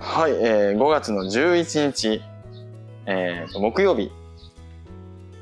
はい、えー、5月の11日、えー、と木曜日、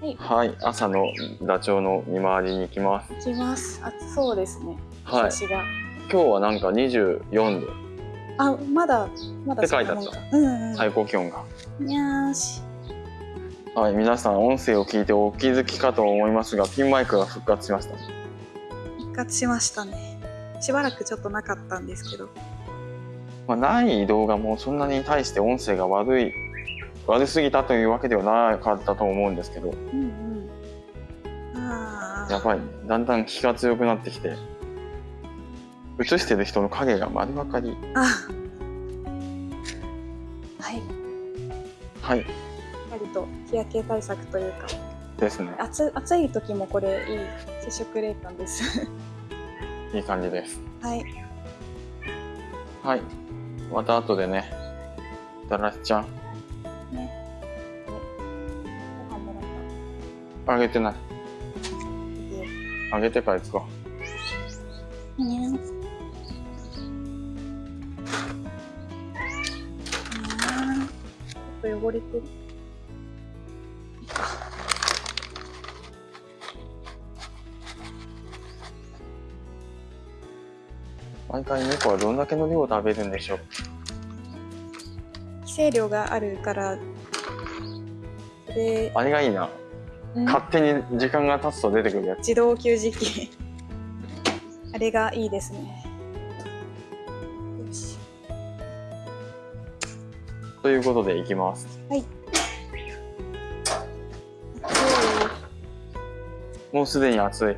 はい、はい、朝のダチョウの見回りに行きます。行きます。暑そうですね。はい。今日はなんか24度。あ、まだまだって書いてあった。うんうん、最高気温が。はい、皆さん音声を聞いてお気づきかと思いますが、ピンマイクが復活しました。復活しましたね。しばらくちょっとなかったんですけど。まあ、ない動画もそんなに対して音声が悪い悪すぎたというわけではなかったと思うんですけど、うんうん、あやばいだんだん気が強くなってきて映してる人の影が丸分かり。あ。はい。はい。割と日焼け対策というか。ですね。暑暑い時もこれいい接触冷感です。いい感じです。はいはい。また後でねだらしちゃんね。ご飯もらったあげてないあげてから行こうねちょっと汚れてる毎回猫はどんだけの量を食べるんでしょう。規制量があるから。であれがいいな。勝手に時間が経つと出てくるやつ。自動給餌器あれがいいですね。よし。ということでいきます。はい。もうすでに暑い。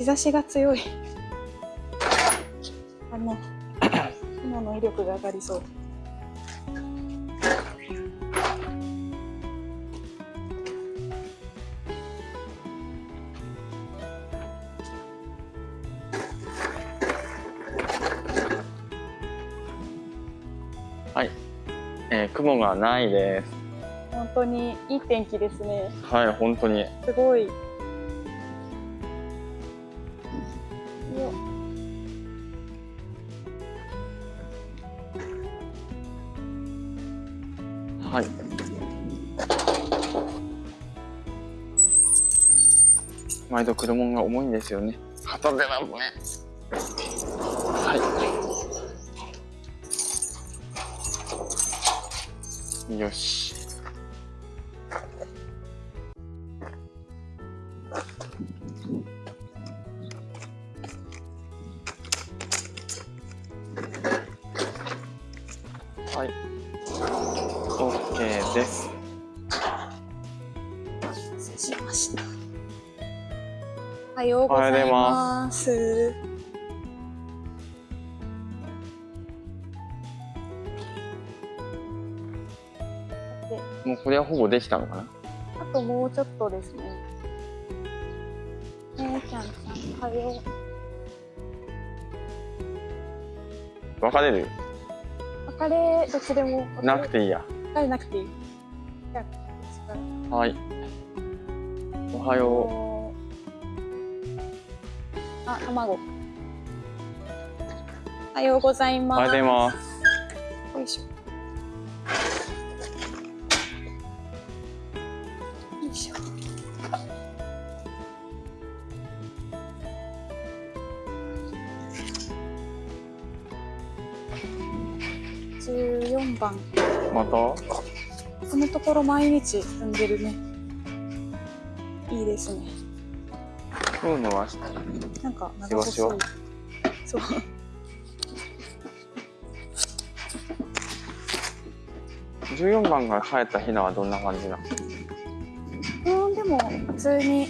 日差しが強いあの 今の威力が上がりそうはい、えー、雲がないです。本当にいい天気ですね。はい、本当に。すごい。毎度車が重いんですよね。片手なんね。はい。よし。はい。OK です。しました。おはようございます。もうこれはほぼできたのかな？あともうちょっとですね。ねえちゃんさん、おはよう。別れる別れ、どっちでも。なくていいや。別れなくていい。じゃあ、はい。おはよう。あ、卵。おはようございます。おはようございます。よいしょ。よいしょ。14番また？このところ毎日踏んでるねいいですね今日のはなんか長細いそう。14番が生えたヒナはどんな感じなのう。んでも普通に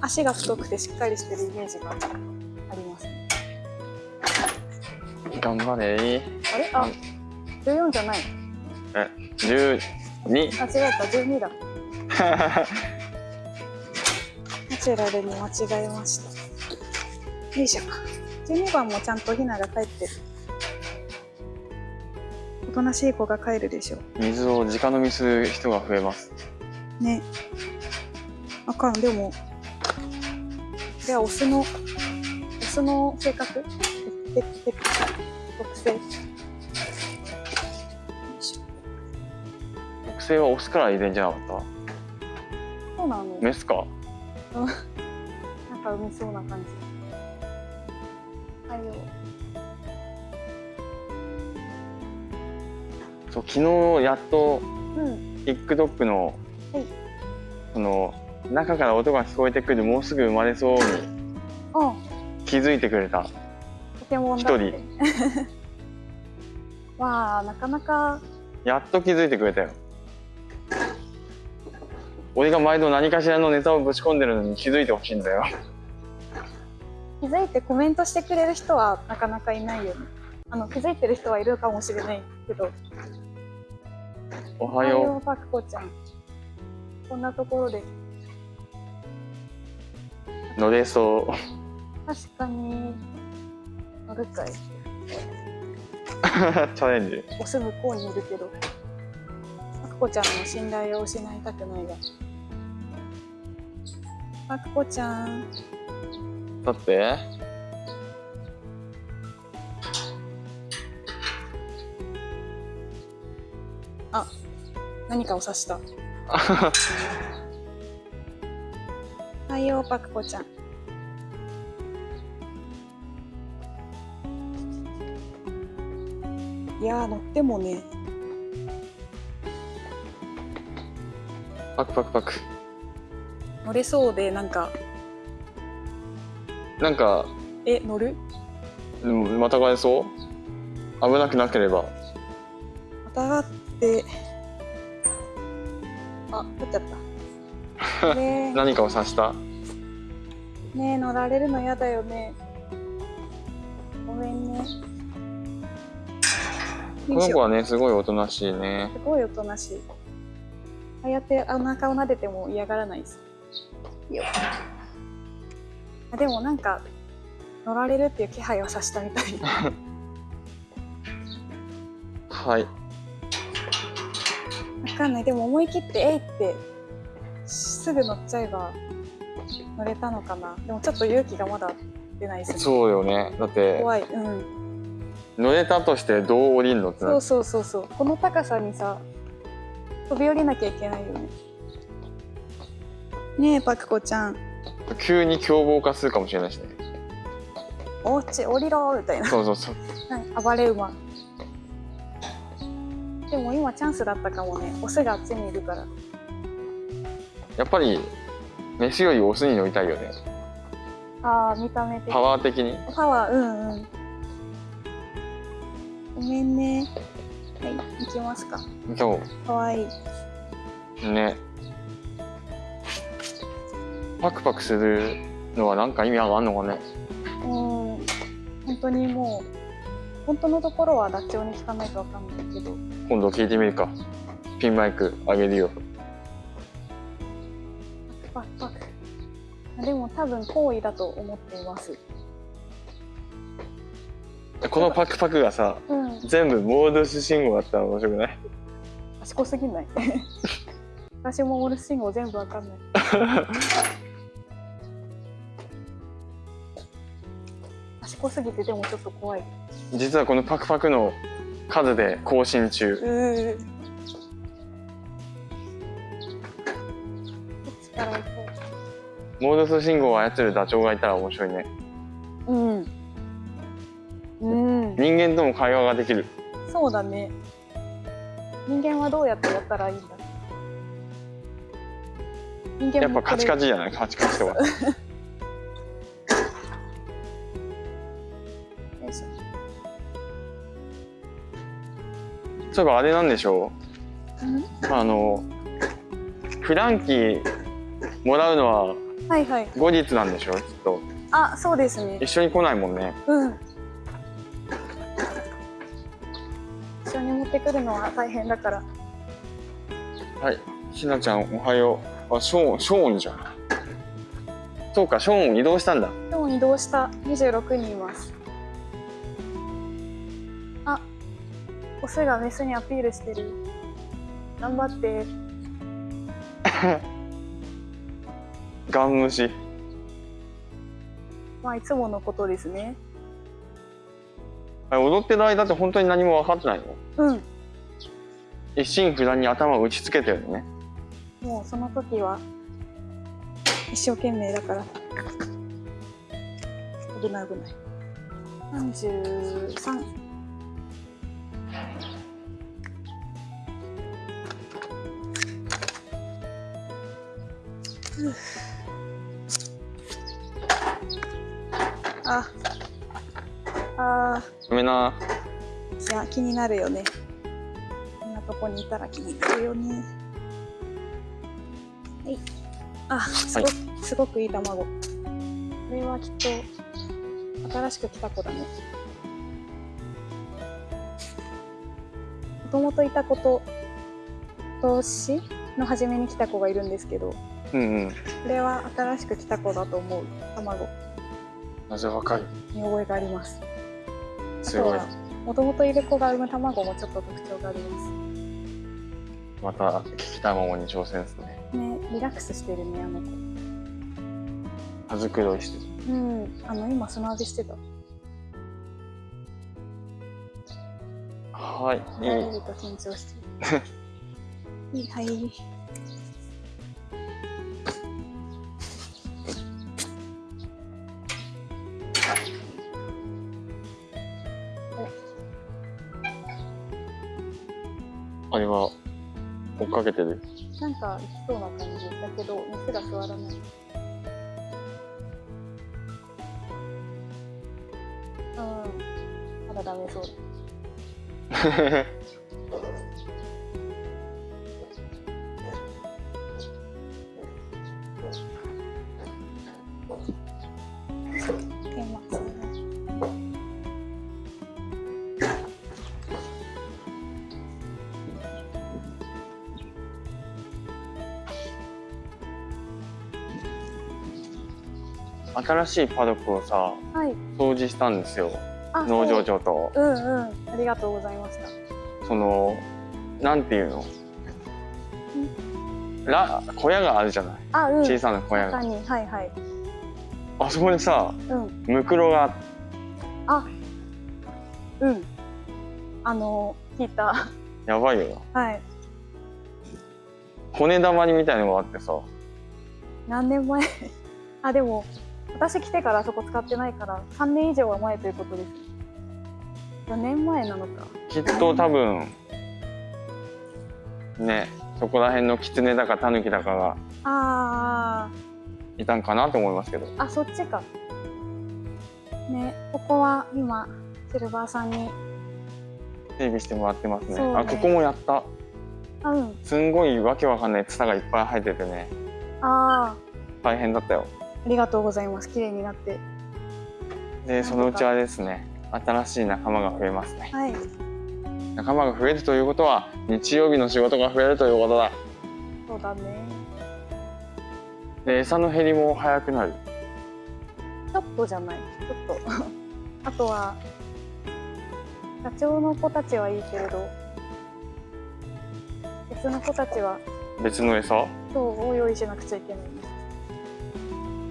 足が太くてしっかりしてるイメージがあります頑張れあれあ十四じゃないえ十二あ違った十二だチュラルに間違えました。よいしょ。十二番もちゃんとヒナが帰ってる。おとなしい子が帰るでしょ水を直飲みする人が増えます。ね。あかん。でもではオスのオスの性格？特性？性はオスから遺伝じゃなかっそうなの。たメスかなんか産みそうな感じはいよそう昨日やっとうん TikTok の、はいその中から音が聞こえてくるもうすぐ生まれそうにあ気づいてくれた。一 わあなかなか。やっと気づいてくれたよ俺が毎度何かしらのネタをぶち込んでるのに気づいてほしいんだよ。気づいてコメントしてくれる人はなかなかいないよね。あの気づいてる人はいるかもしれないけど。おはよう。パクコちゃん。こんなところで。う乗れそう。確かに。乗るかい。チャレンジ。オス向こうにいるけど。パクコちゃんの信頼を失いたくないがパクコちゃん。だって。何かを指した。はいよパクコちゃん。いやー乗ってもね。パクパクパク乗れそうでなんか。なんか。え乗る？うんまたがれそう？危なくなければ。またがって。あ取っちゃった。ね何かを指した？えねえ乗られるの嫌だよね。ごめんね。この子はねすごいおとなしいね。すごいおとなしい。ああやってお腹を撫でても嫌がらないですよでもなんか乗られるっていう気配をさしたみたいはい。わかんない。でも思い切って「えい!」ってすぐ乗っちゃえば乗れたのかな。でもちょっと勇気がまだ出ないですね。そうよね。だって怖い。うん。乗れたとしてどう降りんのってなそうそうそうそう。この高さにさ飛び降りなきゃいけないよねねえパクコちゃん。急に凶暴化するかもしれないしね。おうち降りろみたいな。そうそうそう。はい暴れ馬。でも今チャンスだったかもね。オスがあっちにいるから。やっぱりメスよりオスに乗りたいよね。ああ見た目的パワー的に。パワーうんうん。ごめんね。はい行きますか。そかわいい。うねパクパクするのはなんか意味があんのかね？うん本当にもう本当のところはダチョウに聞かないとわかんないけど。今度聞いてみるか。ピンマイクあげるよ。パクパク。あでも多分好意だと思っています。このパクパクがさうん。全部モードス信号だったら面白くない？賢すぎない。私もモールス信号全部わかんない 賢すぎてでもちょっと怖い。実はこのパクパクの数で更新中。モードス信号を操るダチョウがいたら面白いね。ううん。うん。人間とも会話ができる。そうだね。人間はどうやってやったらいいんだ。人間やっぱカチカチチじゃない？カチカチとか そういえばあれなんでしょう。あのフランキーもらうのははいはい。後日なんでしょうきっと。あそうですね。一緒に来ないもんね。うん。一緒に持ってくるのは大変だから。はい。ひなちゃんおはよう。あショーンショーンじゃん。そうかショーン移動したんだ。今日移動した。26人いますオスがメスにアピールしてる。頑張って。ガン無視。まあいつものことですね。踊ってる間って本当に何も分かってないの？うん。一心不乱に頭を打ちつけてるのね。もうその時は一生懸命だから。危ない危ない。33ああごめんな。ーいや気になるよね。こんなとこにいたら気になるよね。はい。あすご,、すごくいい卵。これはきっと新しく来た子だね。もともといた子と投資の初めに来た子がいるんですけどうんうん。これは新しく来た子だと思う。卵。なぜ若い見覚えがあります。すごいもともといる子が産む卵もちょっと特徴があります。また聞き卵に挑戦ですね。ねリラックスしてるねあの子。羽繕いしてる。うん。あの今砂浴びしてた。はい。見られいいると緊張してる。いいはいあれは追っかけてる。なんか行きそうな感じだけど熱が座らない。うんまだダメそう 新しいパドックをさはい。掃除したんですよ。あ農場長と。う。んうん。ありがとうございました。そのなんていうの？ら小屋があるじゃない。あうん。小さな小屋が。はいはい。あそこでさうん。ムクロがあうん。あの聞いた。やばいよ。なはい。骨玉にみたいのがあってさ。何年前？あでも私来てからあそこ使ってないから3年以上は前ということです。4年前なのか。きっと多分ねそこら辺のキツネだかタヌキだかがあいたんかなと思いますけど。ーあそっちか。ねここは今シルバーさんに。整備してもらってますね。ね。あここもやった。あうん。すんごいわけわかんないツタがいっぱい生えててね。あ大変だったよ。ーありがとうございます。綺麗になって。でそのうちはですね。新しい仲間が増えますね。はい。仲間が増えるということは日曜日の仕事が増えるということだ。そうだね。で餌の減りも早くなる。ちょっとじゃない。ちょっと。あとは社長の子たちはいいけれど別の子たちは別の餌そうを用意しなくちゃいけない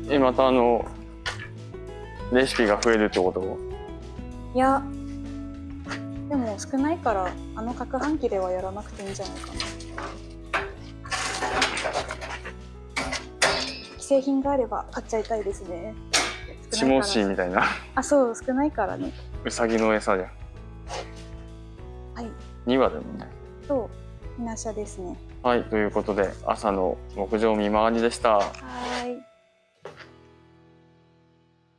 えまたあのレシピが増えるってこと？いや。でも少ないからあの攪拌機ではやらなくていいんじゃないかな。既製品があれば買っちゃいたいですね。チモシーみたいな。あそう少ないからね。ウサギの餌じゃん。はい。2羽だもんね。そう。ひなしゃですね。はいということで朝の牧場見回りでした。は